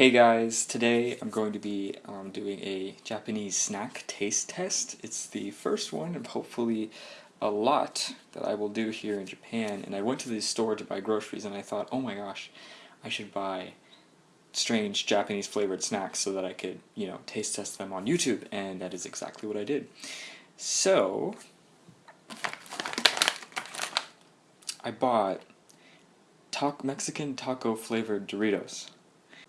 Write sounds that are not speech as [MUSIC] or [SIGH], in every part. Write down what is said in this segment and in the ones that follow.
Hey guys, today I'm going to be um, doing a Japanese snack taste test. It's the first one of hopefully a lot that I will do here in Japan. And I went to the store to buy groceries and I thought, oh my gosh, I should buy strange Japanese flavored snacks so that I could, you know, taste test them on YouTube. And that is exactly what I did. So, I bought Mexican taco flavored Doritos.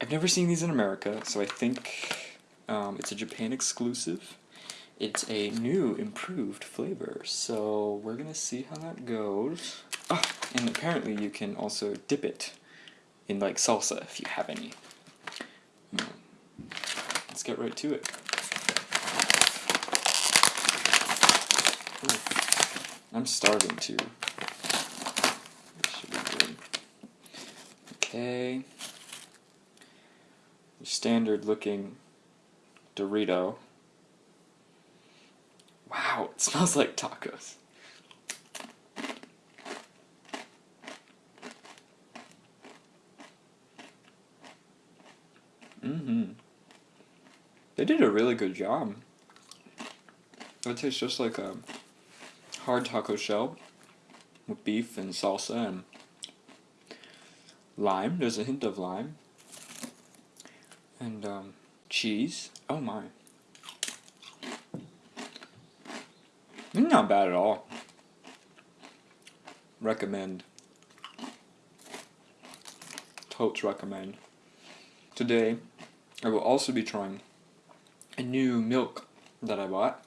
I've never seen these in America, so I think um, it's a Japan exclusive. It's a new, improved flavor, so we're gonna see how that goes. Oh, and apparently you can also dip it in like salsa if you have any. Hmm. Let's get right to it. I'm starving too. Okay standard looking Dorito. Wow, it smells like tacos. Mm-hmm. They did a really good job. It tastes just like a hard taco shell with beef and salsa and lime. There's a hint of lime. And um, cheese. Oh my. Not bad at all. Recommend. Totes recommend. Today, I will also be trying a new milk that I bought.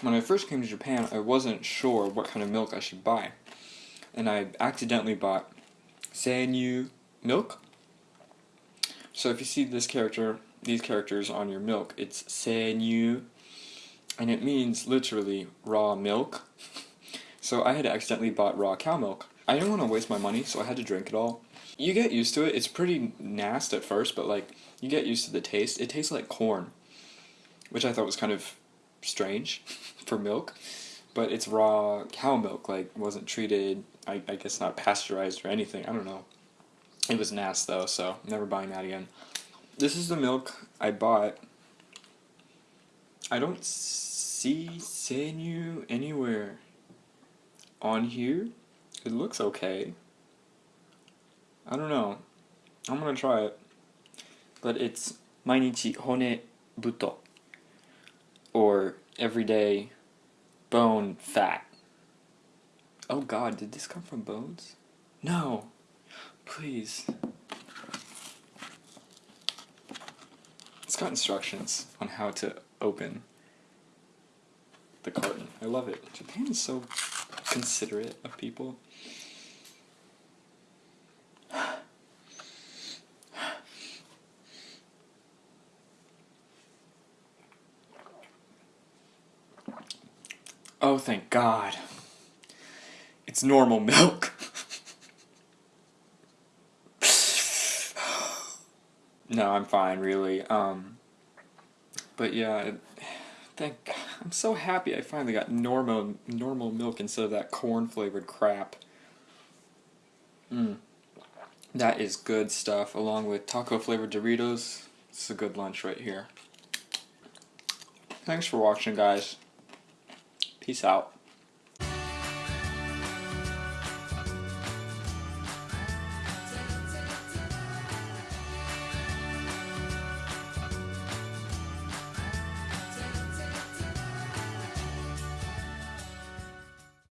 When I first came to Japan, I wasn't sure what kind of milk I should buy. And I accidentally bought Sanyu milk so if you see this character, these characters on your milk, it's senyu, and it means literally raw milk. [LAUGHS] So I had accidentally bought raw cow milk. I didn't want to waste my money, so I had to drink it all. You get used to it. It's pretty nasty at first, but like you get used to the taste. It tastes like corn, which I thought was kind of strange [LAUGHS] for milk. But it's raw cow milk, like wasn't treated. I, I guess not pasteurized or anything. I don't know. It was nasty though, so never buying that again. This is the milk I bought. I don't see Sanyu anywhere on here. It looks okay. I don't know. I'm gonna try it. But it's Mainichi Hone Buto. Or everyday bone fat. Oh god, did this come from bones? No. Please. It's got instructions on how to open the carton. I love it. Japan is so considerate of people. Oh, thank God. It's normal milk. No, I'm fine, really. Um, but yeah, thank. I'm so happy I finally got normal normal milk instead of that corn flavored crap. Mmm. That is good stuff, along with taco flavored Doritos. It's a good lunch right here. Thanks for watching, guys. Peace out.